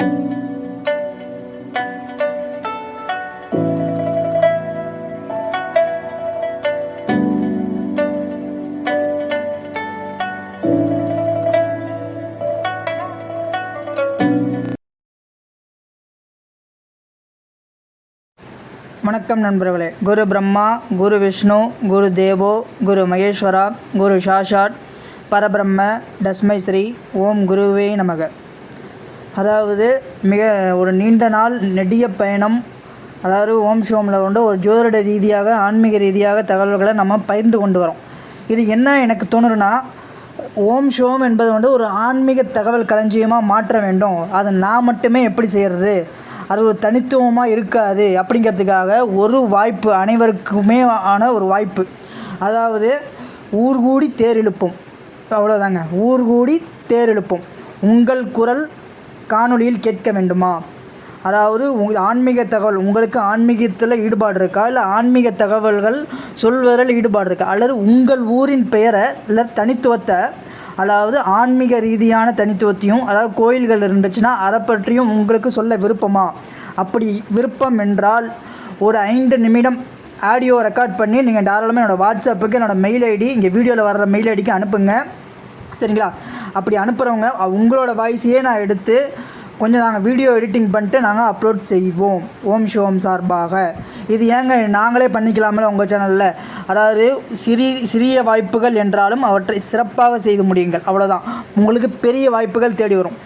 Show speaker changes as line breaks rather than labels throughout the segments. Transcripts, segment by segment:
வணக்கம் நண்பர்களே. குரு பிரம்மா குரு விஷ்ணு குரு தேவோ குரு மகேஸ்வரா குரு சாஷாட் பரபிரம்ம டஸ்மை ஸ்ரீ ஓம் குருவே நமக. அதாவது மிக ஒரு நீண்ட நாள் நெடிய பயணம் அதாவது ஓம் சிவமில் கொண்டு ஒரு ஜோதிட ரீதியாக ஆன்மீக ரீதியாக தகவல்களை நம்ம பகிர்ந்து கொண்டு வரோம். இது என்ன எனக்கு தோணுதுன்னா ஓம் சிவம் என்பது வந்து ஒரு ஆன்மீக தகவல் களஞ்சியமாக மாற்ற வேண்டும். அதை நான் மட்டுமே எப்படி செய்கிறது அது ஒரு தனித்துவமாக இருக்காது அப்படிங்கிறதுக்காக ஒரு வாய்ப்பு அனைவருக்குமே ஆன ஒரு வாய்ப்பு. அதாவது ஊர் கூடி தேர் இழுப்போம். அவ்வளோதாங்க ஊர் கூடி தேர் இழுப்போம். உங்கள் குரல் காணொளியில் கேட்க வேண்டுமா? அதாவது உங் ஆன்மீக தகவல் உங்களுக்கு ஆன்மீகத்தில் ஈடுபாடு இருக்கா இல்லை ஆன்மீக தகவல்கள் சொல்வதில் ஈடுபாடு இருக்கா அல்லது உங்கள் ஊரின் பெயரை இல்லை தனித்துவத்தை அதாவது ஆன்மீக ரீதியான தனித்துவத்தையும் அதாவது கோயில்கள் இருந்துச்சுன்னா அதை பற்றியும் உங்களுக்கு சொல்ல விருப்பமா? அப்படி விருப்பம் என்றால் ஒரு ஐந்து நிமிடம் ஆடியோ ரெக்கார்ட் பண்ணி நீங்கள் தாராளமாக என்னோடய வாட்ஸ்அப்புக்கு என்னோடய மெயில் ஐடி இங்கே வீடியோவில் வர்ற மெயில் ஐடிக்கு அனுப்புங்க. சரிங்களா? அப்படி அனுப்புகிறவங்க உங்களோட வாய்ஸையே நான் எடுத்து கொஞ்சம் நாங்கள் வீடியோ எடிட்டிங் பண்ணிட்டு நாங்கள் அப்லோட் செய்வோம். ஓம் ஷோம் சார்பாக. இது ஏங்க நாங்களே பண்ணிக்கலாமல் உங்கள் சேனலில் அதாவது சிறி சிறிய வாய்ப்புகள் என்றாலும் அவற்றை சிறப்பாக செய்து முடியுங்கள். அவ்வளோதான் உங்களுக்கு பெரிய வாய்ப்புகள் தேடி வரும்.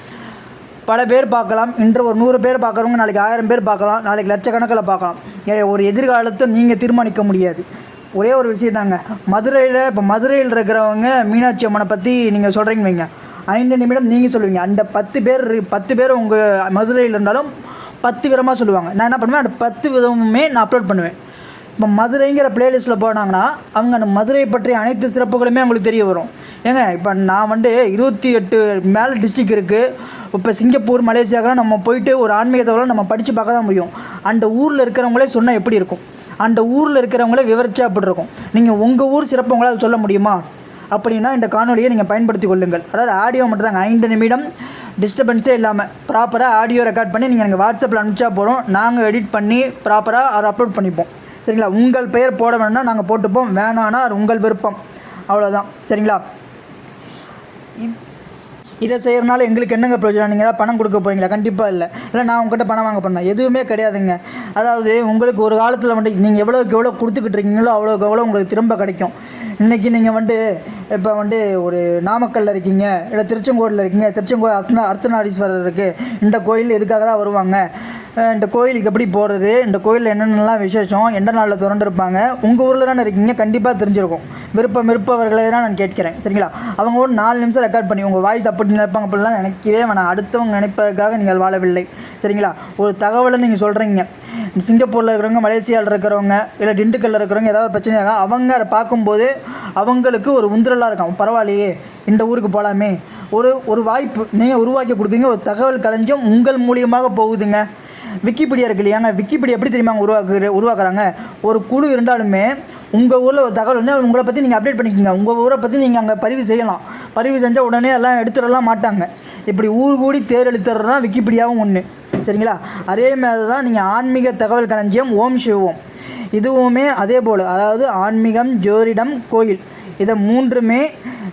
பல பேர் பார்க்கலாம். இன்று ஒரு நூறு பேர் பார்க்குறவங்க நாளைக்கு ஆயிரம் பேர் பார்க்கலாம். நாளைக்கு லட்சக்கணக்கில் பார்க்கலாம். ஒரு எதிர்காலத்தை நீங்கள் தீர்மானிக்க முடியாது. ஒரே ஒரு விஷயம் தாங்க மதுரையில் இப்போ மதுரையில் இருக்கிறவங்க மீனாட்சி அம்மனை பற்றி நீங்கள் சொல்கிறீங்க வைங்க. ஐந்து நிமிடம் நீங்கள் சொல்லுவீங்க. அந்த பத்து பேர் பத்து பேர் உங்கள் மதுரையில் இருந்தாலும் பத்து விதமாக சொல்லுவாங்க. நான் என்ன பண்ணுவேன்? அந்த பத்து விதமுமே நான் அப்லோட் பண்ணுவேன். இப்போ மதுரைங்கிற பிளேலிஸ்ட்டில் போனாங்கன்னா அவங்க அந்த மதுரை பற்றிய அனைத்து சிறப்புகளுமே அவங்களுக்கு தெரிய வரும். ஏங்க இப்போ நான் வந்து இருபத்தி எட்டு மேலே டிஸ்ட்ரிக் இருக்குது இப்போ சிங்கப்பூர் மலேசியாக்கெல்லாம் நம்ம போயிட்டு ஒரு ஆன்மீக நம்ம படித்து பார்க்க தான் முடியும். அந்த ஊரில் இருக்கிறவங்களே சொன்னால் எப்படி இருக்கும்? அந்த ஊரில் இருக்கிறவங்களே விவரிச்சா அப்படி இருக்கும்? நீங்கள் உங்கள் ஊர் சிறப்பு உங்களால் சொல்ல முடியுமா? அப்படின்னா இந்த காணொலியை நீங்கள் பயன்படுத்தி கொள்ளுங்கள். அதாவது ஆடியோ மட்டும் தாங்க. ஐந்து நிமிடம் டிஸ்டர்பன்ஸே இல்லாமல் ப்ராப்பராக ஆடியோ ரெக்கார்ட் பண்ணி நீங்கள் எனக்கு வாட்ஸ்அப்பில் அனுப்பிச்சா போகிறோம் நாங்கள் எடிட் பண்ணி ப்ராப்பராக அதை அப்லோட் பண்ணிப்போம். சரிங்களா? உங்கள் பெயர் போட வேணும்னா நாங்கள் போட்டுப்போம். வேணான்னா அது உங்கள் விருப்பம். அவ்வளோதான் சரிங்களா? இ- இதை செய்கிறனால எங்களுக்கு என்னங்க பிரயோஜனம்? நீங்கள் ஏதாவது பணம் கொடுக்க போகிறீங்களா கண்டிப்பாக இல்லை. இல்லை நான் உங்ககிட்ட பணம் வாங்க பண்ணேன் எதுவுமே கிடையாதுங்க. அதாவது உங்களுக்கு ஒரு காலத்தில் வந்து நீங்கள் எவ்வளோக்கு எவ்வளோ கொடுத்துக்கிட்டு இருக்கீங்களோ அவ்வளோக்கு எவ்வளோ உங்களுக்கு திரும்ப கிடைக்கும். இன்றைக்கி நீங்கள் வந்து இப்போ வந்து ஒரு நாமக்கல்ல இருக்கீங்க இல்லை திருச்செங்கோடில் இருக்கீங்க திருச்செங்கோடு அர்த்தனா அர்த்தநாரீஸ்வரர் இருக்குது இந்த கோயில் எதுக்காக தான் வருவாங்க? இந்த கோயிலுக்கு எப்படி போகிறது இந்த கோயிலில் என்னென்னலாம் விசேஷம்? எந்த நாளில் திறந்துருப்பாங்க? உங்கள் ஊரில் தானே இருக்கீங்க. கண்டிப்பாக தெரிஞ்சிருக்கும். விருப்பம் விருப்பவர்களை தான் நான் கேட்கிறேன். சரிங்களா? அவங்க ஒரு நாலு நிமிஷம் ரெக்கார்ட் பண்ணி உங்கள் வாய்ஸ் அப்படி நினைப்பாங்க அப்படிலாம் நினைக்கவே வேணாம். அடுத்தவங்க நினைப்பதற்காக நீங்கள் வாழவில்லை சரிங்களா? ஒரு தகவலை நீங்கள் சொல்கிறீங்க சிங்கப்பூரில் இருக்கிறவங்க மலேசியாவில் இருக்கிறவங்க இல்லை திண்டுக்கல்லில் இருக்கிறவங்க ஏதாவது பிரச்சனை இருக்கா அவங்க அதை பார்க்கும்போது அவங்களுக்கு ஒரு உந்துரலாக இருக்கும். பரவாயில்லையே இந்த ஊருக்கு போகலாமே ஒரு ஒரு வாய்ப்பு நீங்கள் உருவாக்கி கொடுக்குறீங்க. ஒரு தகவல் கலைஞ்சும் உங்கள் மூலியமாக போகுதுங்க. விக்கிபீடியா இருக்கு இல்லையாங்க விக்கிபீடியா எப்படி தெரியுமா உருவாக்குற உருவாக்குறாங்க? ஒரு குழு இருந்தாலுமே உங்கள் ஊரில் ஒரு தகவல் வந்து உங்களை பற்றி நீங்கள் அப்டேட் பண்ணிக்கோங்க. உங்கள் ஊரை பற்றி நீங்கள் அங்கே பதிவு செய்யலாம். பதிவு செஞ்சால் உடனே எல்லாம் எடுத்துடலாம் மாட்டாங்க. இப்படி ஊர் கூடி தேர் எழுத்துறதுனா விக்கிபீடியாவும் ஒன்று சரிங்களா? அதே மாதிரி தான் நீங்கள் ஆன்மீக தகவல் களஞ்சியம் ஓம் சிவம் இதுவுமே அதே போல். அதாவது ஆன்மீகம் ஜோதிடம் கோயில். இதை மூன்றுமே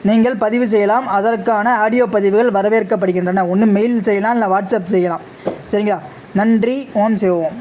நீங்கள் பதிவு செய்யலாம். அதற்கான ஆடியோ பதிவுகள் வரவேற்கப்படுகின்றன. ஒன்று மெயில் செய்யலாம் இல்லை வாட்ஸ்அப் செய்யலாம். சரிங்களா? நன்றி ஓம் சிவோம்.